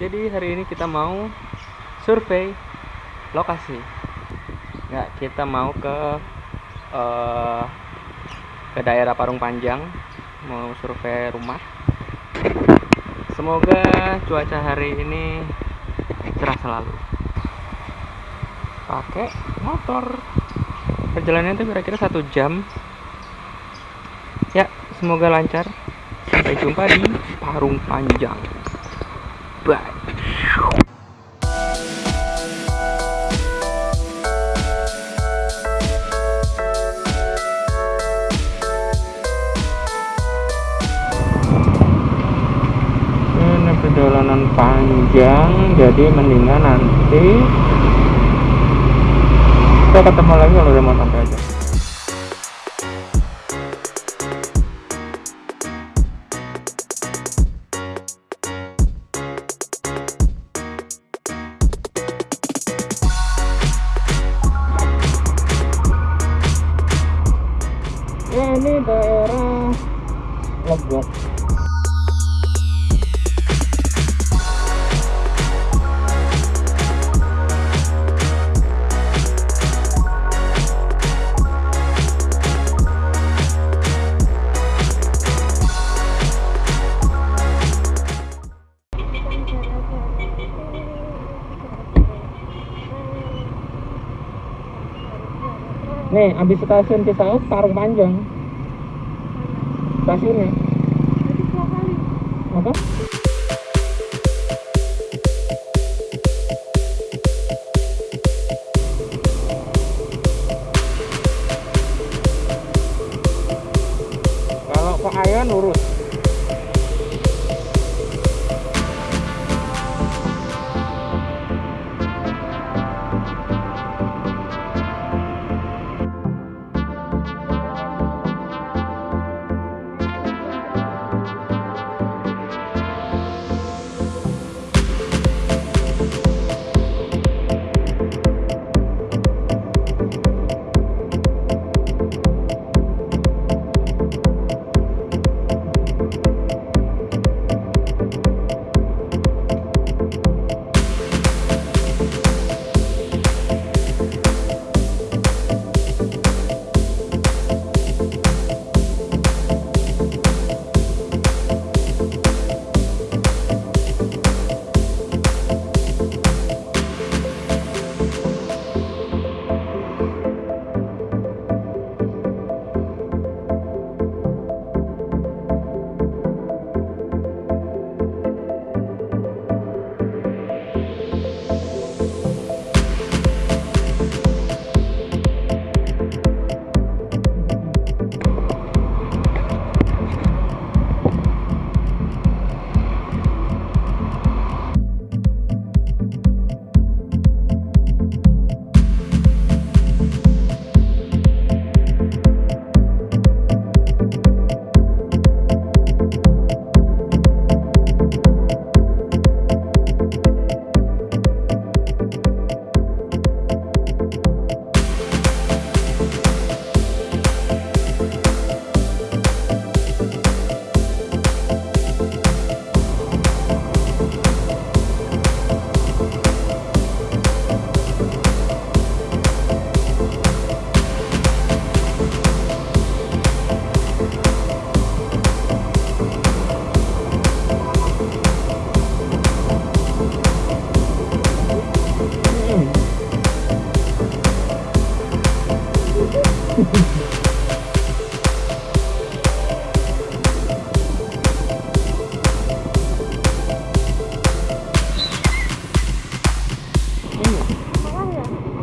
Jadi hari ini kita mau survei lokasi. Ya, kita mau ke eh, ke daerah Parung Panjang, mau survei rumah. Semoga cuaca hari ini cerah selalu. Pakai motor. Perjalanannya itu kira-kira satu jam. Ya, semoga lancar. Sampai jumpa di Parung Panjang. Bye. Perjalanan panjang, jadi mendingan nanti kita ketemu lagi kalau udah mau sampai aja. Nih abis stasiun Cisauk Parung Panjang. Stasiunnya. Apa? Kalau ke Ayan lurus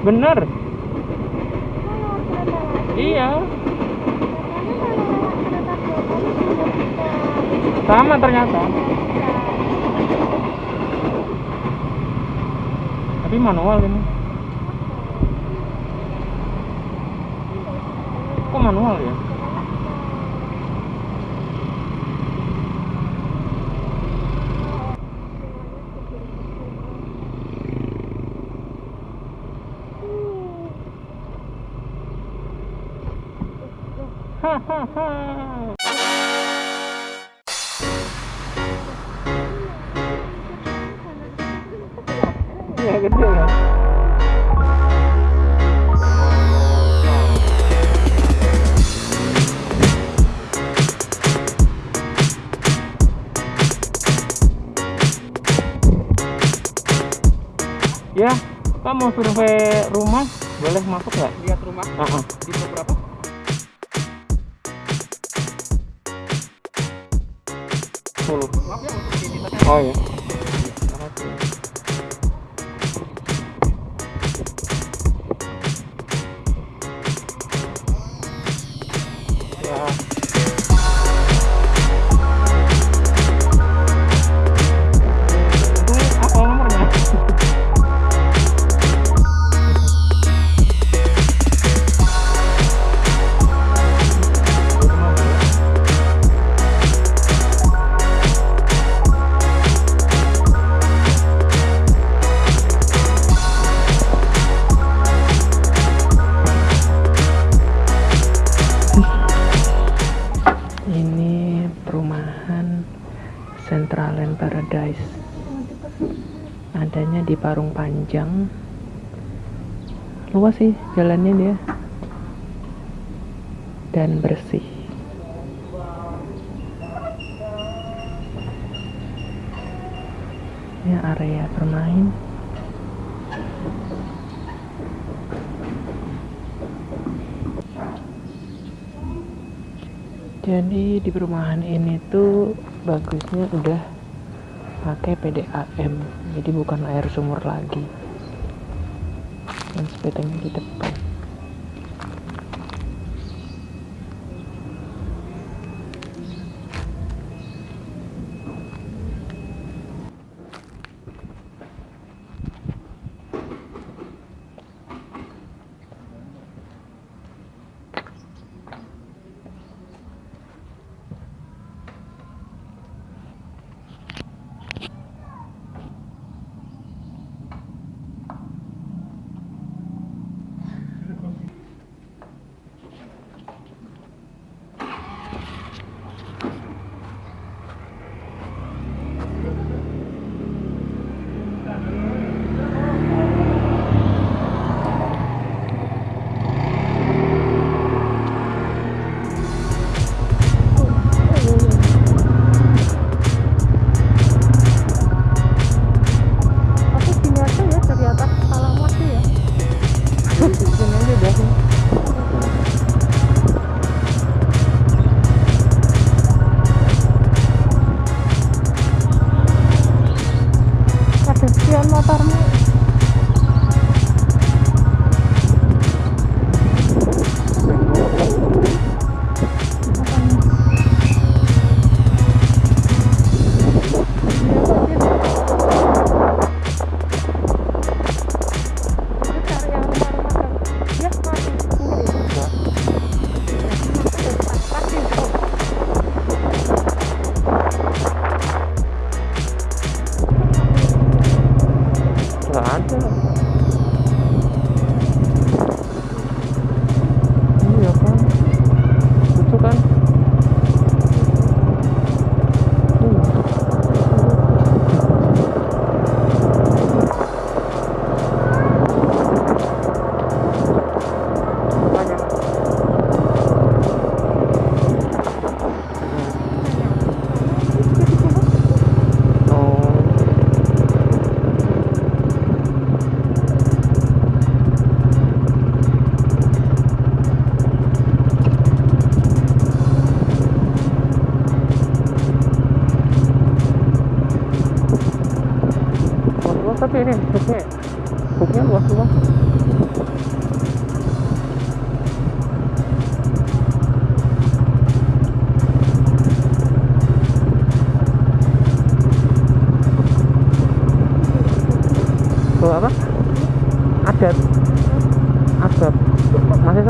bener. Iya. Sama ternyata. Tapi manual ini. Kok manual ya Gede ya Pak mau survei rumah boleh masuk nggak? lihat rumah Uh -uh. di beberapa Ano? Ah, yeah. Perumahan Centraland Paradise. Adanya di Parung Panjang. Luas sih jalannya dia. Dan bersih. Ini area bermain. Jadi di perumahan ini tuh bagusnya udah pakai PDAM, jadi bukan air sumur lagi. Dan sepedanya di depan. Luas tuh apa? Adat adat masih